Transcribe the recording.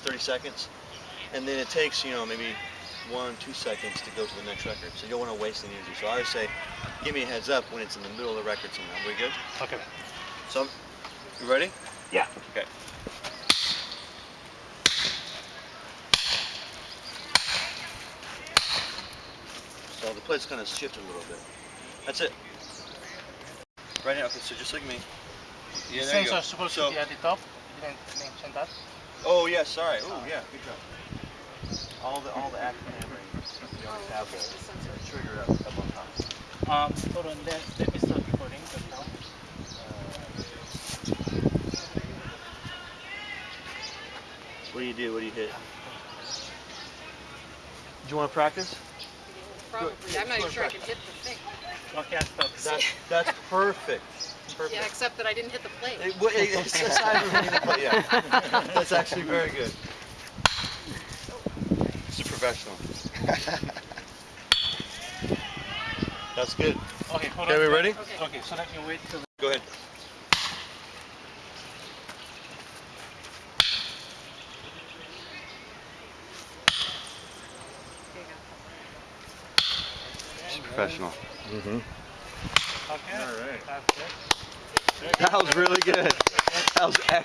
30 seconds, and then it takes, you know, maybe one, two seconds to go to the next record. So you don't want to waste any energy. So I always say, give me a heads up when it's in the middle of the record somewhere. We good? Okay. So, you ready? Yeah. Okay. So the plate's kind of shifted a little bit. That's it. Right now, okay, so just like me. Yeah, there you go. supposed So- to be at the top. You didn't mention that. Oh yeah, sorry. Oh yeah, good job. All the all the active hammering, you always have the trigger up, up on top. Um, hold on. Let, let me start recording just now. What do you do? What do you hit? Do you want to practice? Probably. I'm not even sure I can hit the thing. Okay, I. That's that's perfect. Perfect. Yeah, except that I didn't hit the plate. It- well, it- it's aside from hitting the plate, yeah. That's actually very good. It's a professional. That's good. Okay, hold Okay, on. we ready? Okay. Okay, so let me wait till. Go ahead. She's professional. Mm-hmm. Okay. All right. That was really good. That was excellent.